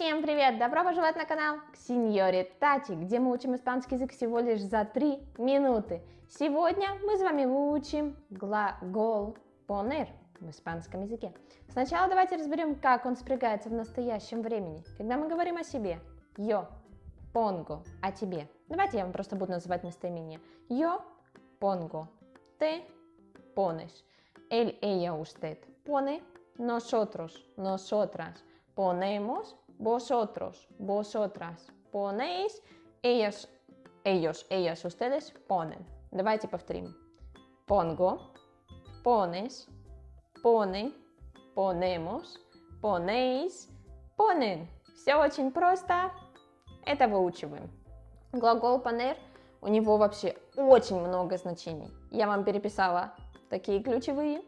Всем привет! Добро пожаловать на канал к Тати, где мы учим испанский язык всего лишь за 3 минуты. Сегодня мы с вами выучим глагол poner в испанском языке. Сначала давайте разберем, как он спрягается в настоящем времени. Когда мы говорим о себе, yo pongo, о тебе. Давайте я вам просто буду называть местоимение. Yo pongo, ты pones, él, ella, usted pone, nosotros, nosotras ponemos, vosotros, vosotras ponéis, ellos, ellos, ellas, ustedes ponen. Давайте повторим. Pongo, pones, pone, ponemos, ponéis, ponen. Все очень просто. Это выучиваем. Глагол poner, у него вообще очень много значений. Я вам переписала такие ключевые.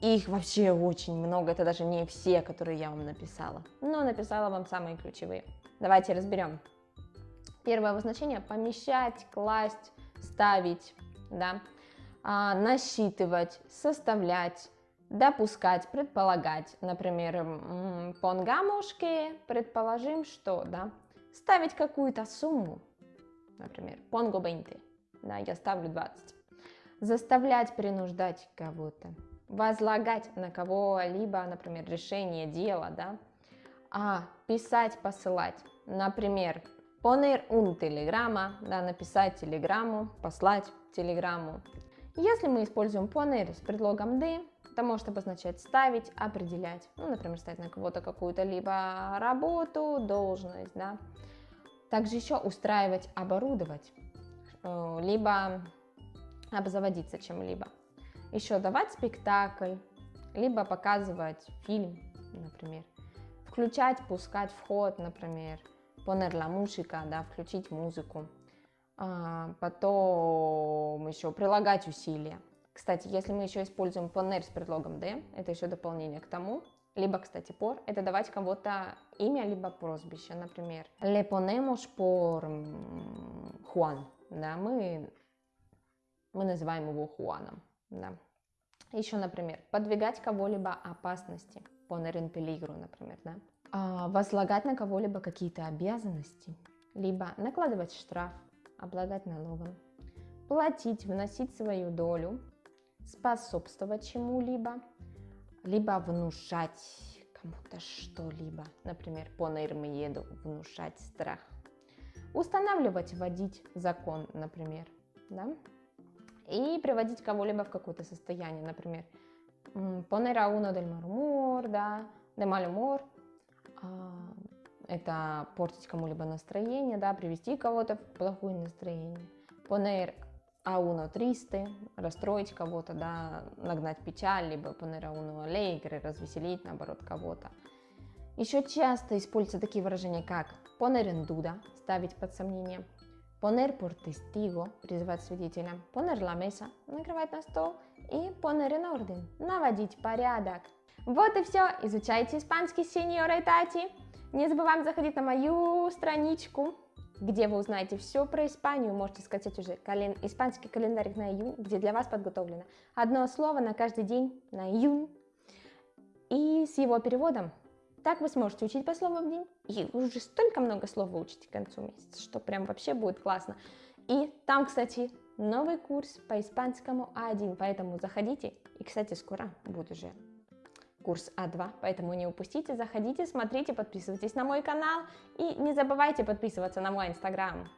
Их вообще очень много, это даже не все, которые я вам написала. Но написала вам самые ключевые. Давайте разберем. Первое обозначение – помещать, класть, ставить, да, а, насчитывать, составлять, допускать, предполагать. Например, que, предположим, что, да, ставить какую-то сумму. Например, pongo 20, да, я ставлю 20. Заставлять, принуждать кого-то возлагать на кого-либо, например, решение дела, да, а писать, посылать, например, poner un telegrama, да, написать телеграмму, послать телеграмму. Если мы используем poner с предлогом de, это может обозначать ставить, определять, ну, например, ставить на кого-то какую-то либо работу, должность, да. Также еще устраивать, оборудовать, э, либо обзаводиться чем-либо еще давать спектакль, либо показывать фильм, например. Включать, пускать вход, например. Poner la música, да, включить музыку. А, потом еще прилагать усилия. Кстати, если мы еще используем poner с предлогом de, это еще дополнение к тому. Либо, кстати, por, это давать кого-то имя, либо прозвище, например. Le ponemos por Juan, да, мы, мы называем его Хуаном. Да. Еще, например, подвигать кого-либо опасности, en peligro, например, да. А, возлагать на кого-либо какие-то обязанности, либо накладывать штраф, облагать налогом, платить, вносить свою долю, способствовать чему-либо, либо внушать кому-то что-либо, например, poner miedo, внушать страх, устанавливать, вводить закон, например, да и приводить кого-либо в какое-то состояние, например, uno del mal humor, да, de mal humor, это портить кому-либо настроение, да, привести кого-то в плохое настроение, a uno triste, расстроить кого-то, да, нагнать печаль, либо a uno alegre, развеселить, наоборот, кого-то. Еще часто используются такие выражения, как en duda, ставить под сомнение, poner por testigo, призывать свидетеля, poner la mesa, накрывать на стол, и poner en orden, наводить порядок. Вот и все, изучайте испанский сеньора Тати. Не забываем заходить на мою страничку, где вы узнаете все про Испанию. Можете скачать уже кален... испанский календарь на июнь, где для вас подготовлено одно слово на каждый день на июнь. И с его переводом так вы сможете учить по слову в день, и уже столько много слов выучите к концу месяца, что прям вообще будет классно. И там, кстати, новый курс по испанскому А1, поэтому заходите. И, кстати, скоро будет уже курс А2, поэтому не упустите, заходите, смотрите, подписывайтесь на мой канал и не забывайте подписываться на мой инстаграм.